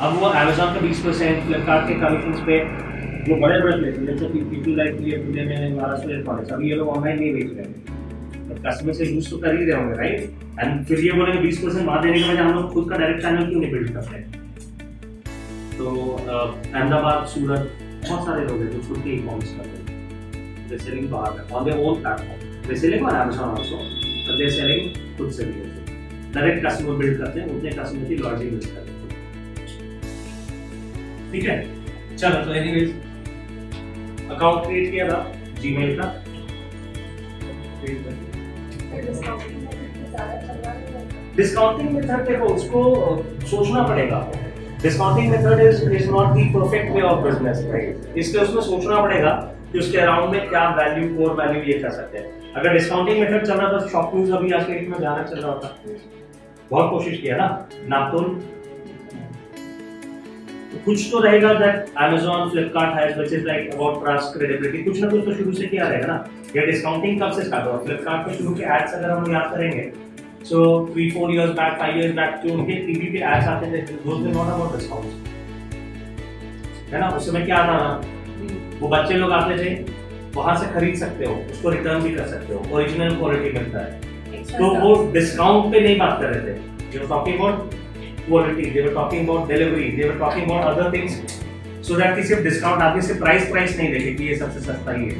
अब वो अमेजोन का बीस परसेंट फ्लिपकार्ट के कमीशन पे जो बड़े बड़े प्लेस जैसे पीपल लाइक ये पुणे में महाराष्ट्र इलेक्ट्रॉनिक्स अभी ये लोग ऑनलाइन नहीं बेच रहे हैं। तो कस्टमर से यूज़ तो कर ही रहे होंगे राइट एंड फिर ये बोलेंगे बीस परसेंट वहाँ देने के बजाय हम लोग खुद का डायरेक्ट चैनल क्यों नहीं बिल्ड करते हैं? तो अहमदाबाद सूरत बहुत सारे लोग हैं जो खुद के ई कॉमर्स करते हैं। सेलिंग बाहर है on their own platform they selling on Amazon also but selling खुद से भी। डायरेक्ट कस्टमर बिल्ड करते हैं, उतने कस्टमर की लॉयल्टी बिल्ड करते हैं। ठीक है? चलो तो एनीवेज अकाउंट क्रिएट किया था जीमेल का डिस्काउंटिंग मेथड देखो, उसको सोचना पड़ेगा discounting method is is not the perfect way of business right इसलिए उसमें सोचना पड़ेगा कि उसके अराउंड में क्या वैल्यू कोर वैल्यू ये कर सकते हैं। अगर डिस्काउंटिंग मेथड चल रहा था शॉप न्यूज़ अभी आज के डेट में ज़्यादा चल रहा था। बहुत कोशिश किया ना नापुन कुछ तो रहेगा that Amazon Flipkart has which is like about trust credibility कुछ ना कुछ तो शुरू से किया रहेगा ना। ये डिस्काउंटिंग कब से स्टार्ट हुआ? फ्लिपकार्ट के शुरू के एड्स अगर हम याद करेंगे so three four years back five years back जो उनके टीवी पे एड्स आते थे those were not about discount है ना? उस समय क्या आता था? वो बच्चे लोग आते थे वहाँ से खरीद सकते हो उसको रिटर्न भी कर सकते हो ओरिजिनल क्वालिटी मिलता है। तो वो डिस्काउंट पे नहीं बात कर रहे थे। You talking about quality they were talking about delivery they were talking about other things so that कि डिस्काउंट आगे सिर्फ़ प्राइस प्राइस नहीं देखे कि ये सबसे सस्ता ही है।